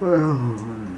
哎呀。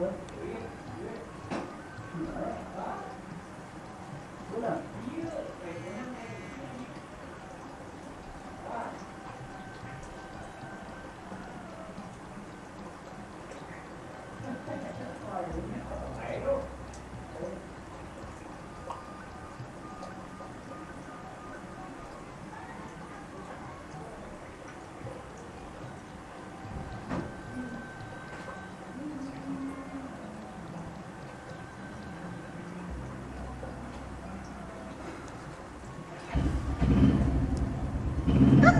forth You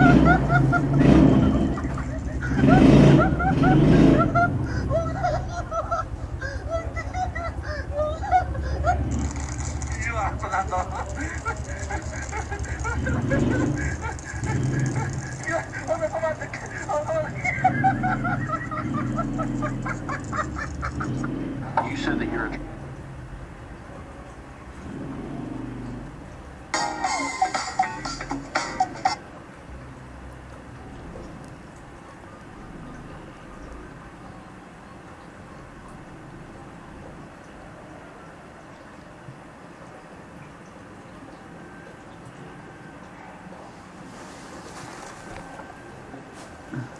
said that you're a Mm-hmm.